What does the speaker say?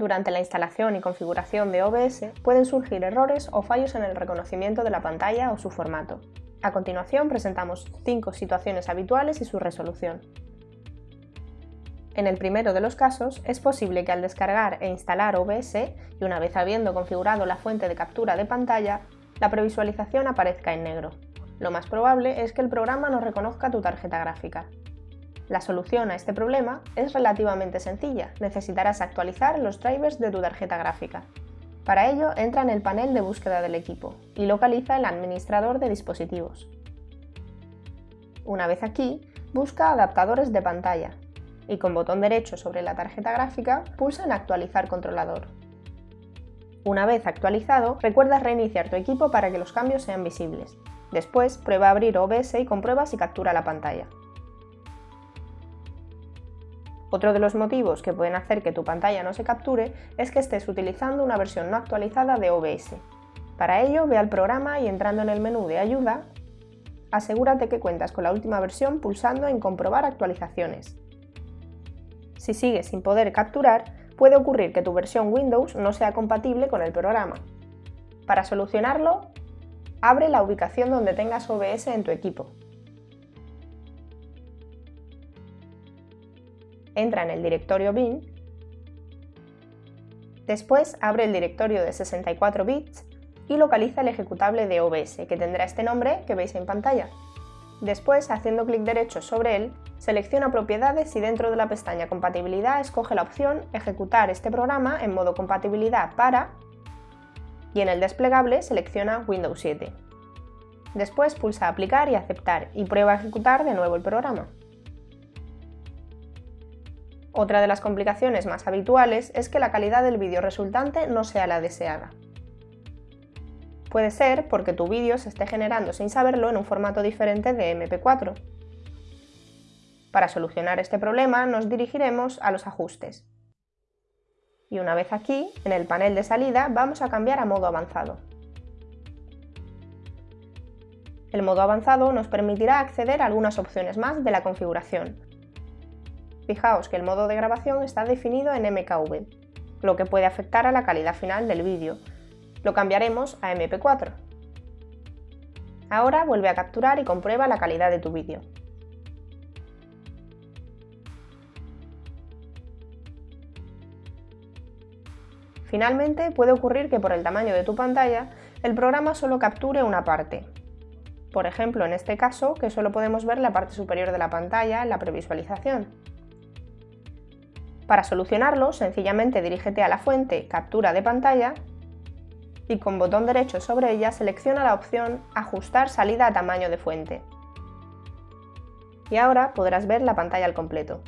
Durante la instalación y configuración de OBS pueden surgir errores o fallos en el reconocimiento de la pantalla o su formato. A continuación presentamos 5 situaciones habituales y su resolución. En el primero de los casos, es posible que al descargar e instalar OBS, y una vez habiendo configurado la fuente de captura de pantalla, la previsualización aparezca en negro. Lo más probable es que el programa no reconozca tu tarjeta gráfica. La solución a este problema es relativamente sencilla, necesitarás actualizar los drivers de tu tarjeta gráfica. Para ello, entra en el panel de búsqueda del equipo y localiza el administrador de dispositivos. Una vez aquí, busca adaptadores de pantalla y con botón derecho sobre la tarjeta gráfica pulsa en Actualizar controlador. Una vez actualizado, recuerda reiniciar tu equipo para que los cambios sean visibles. Después, prueba a abrir OBS y comprueba si captura la pantalla. Otro de los motivos que pueden hacer que tu pantalla no se capture es que estés utilizando una versión no actualizada de OBS. Para ello, ve al programa y entrando en el menú de Ayuda, asegúrate que cuentas con la última versión pulsando en Comprobar actualizaciones. Si sigues sin poder capturar, puede ocurrir que tu versión Windows no sea compatible con el programa. Para solucionarlo, abre la ubicación donde tengas OBS en tu equipo. Entra en el directorio bin, después abre el directorio de 64 bits y localiza el ejecutable de OBS, que tendrá este nombre que veis en pantalla. Después, haciendo clic derecho sobre él, selecciona propiedades y dentro de la pestaña compatibilidad escoge la opción ejecutar este programa en modo compatibilidad para y en el desplegable selecciona Windows 7. Después pulsa aplicar y aceptar y prueba a ejecutar de nuevo el programa. Otra de las complicaciones más habituales es que la calidad del vídeo resultante no sea la deseada. Puede ser porque tu vídeo se esté generando sin saberlo en un formato diferente de MP4. Para solucionar este problema nos dirigiremos a los ajustes. Y una vez aquí, en el panel de salida, vamos a cambiar a modo avanzado. El modo avanzado nos permitirá acceder a algunas opciones más de la configuración, Fijaos que el modo de grabación está definido en MKV, lo que puede afectar a la calidad final del vídeo. Lo cambiaremos a MP4. Ahora vuelve a capturar y comprueba la calidad de tu vídeo. Finalmente, puede ocurrir que por el tamaño de tu pantalla, el programa solo capture una parte. Por ejemplo, en este caso, que solo podemos ver la parte superior de la pantalla en la previsualización. Para solucionarlo, sencillamente dirígete a la fuente Captura de pantalla y con botón derecho sobre ella selecciona la opción Ajustar salida a tamaño de fuente. Y ahora podrás ver la pantalla al completo.